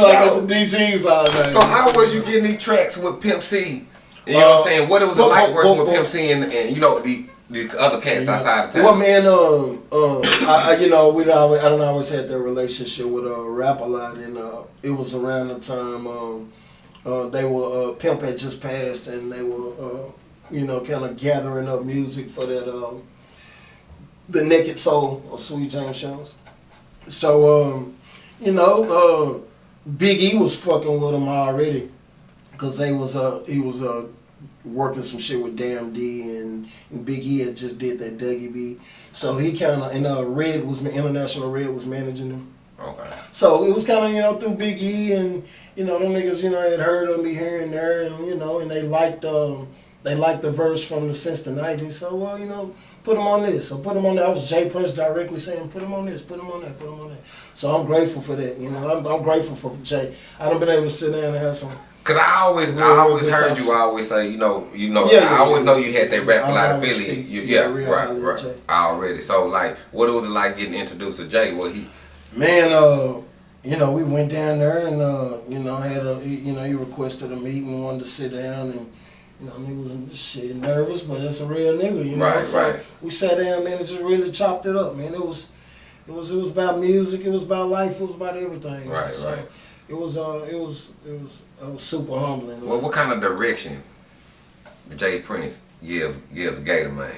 you like at the DGs all night. So how was you getting these tracks with Pimp C? You know what I'm saying? What it was but- like working but- with Pimp C and, and you know the the other cats outside of town. Well, man, um, um, I, I, you know, we always, I don't always had that relationship with uh, Rap-A-Lot, and uh, it was around the time um, uh, they were uh, Pimp had just passed, and they were, uh, you know, kind of gathering up music for that, um, the Naked Soul of Sweet James Jones. So, um, you know, uh, Big E was fucking with him already, cause they was uh, he was uh, working some shit with Damn D and, and Big E had just did that Dougie beat. So he kind of and uh, Red was International Red was managing him. Okay. So it was kind of you know through Big E and you know them niggas you know had heard of me here and there and you know and they liked um they liked the verse from the since the '90s. So well you know put them on this. So put them on that. I was J. Prince directly saying put them on this, put them on that, put them on that. So I'm grateful for that. You know I'm, I'm grateful for Jay. I done been able to sit down and have some. Cause I always, Real, I always heard you always say, you know, you know, Yeah, yeah, I always yeah, know you had that rap a I lot always affiliate. You, yeah, right, right, already. So like, what it was it like getting introduced to Jay? Well, he, Man, uh, you know, we went down there and uh, you know had a you know he requested a meeting, wanted to sit down and. You know, he was shit nervous, but it's a real nigga, you know. Right, so right. we sat down, man, and just really chopped it up, man. It was, it was, it was about music. It was about life. It was about everything. know. Right, so right. It was, uh, it was, it was, it was super humbling. well, what kind of direction J. Prince give give the Gator Man?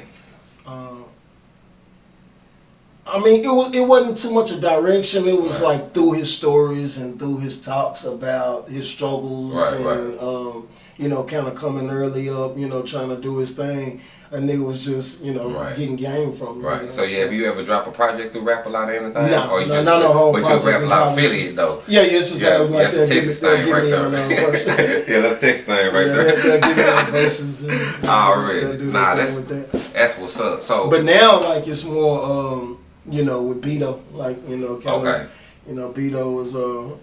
Uh, I mean, it was it wasn't too much a direction. It was Right. like through his stories and through his talks about his struggles Right, and right. um, you know, kind of coming early up, you know, trying to do his thing. And it was just you know getting game from him. you Right. know, So yeah, have you ever dropped a project through Rap-A-Lot or anything? No, or you no, just, not no whole But you project, Rap-A-Lot affiliate just- though. Yeah, yeah, it's just Yeah, like that's they'll the give me, Texas thing right there. uh, yeah, that's Texas thing right there. they'll, give me on verses. Already. Nah, that's that. that's what's up. So But now, like it's more, um, you know, with Beto, like you know, kind of, Okay. you know, Beto was, uh,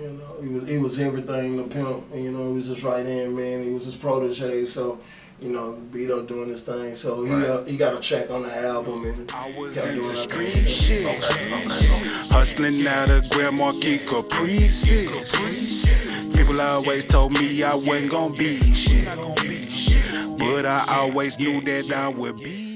you know, he was he was everything to pimp. and, You know, he was his right hand man. He was his protege. So, you know, Beto doing his thing. So he Right. uh, he got a check on the album and I was kept into doing that street thing. shit. Hustling out of Grand Marquis Caprices. People always told me I wasn't gonna be shit. But I always knew that I would be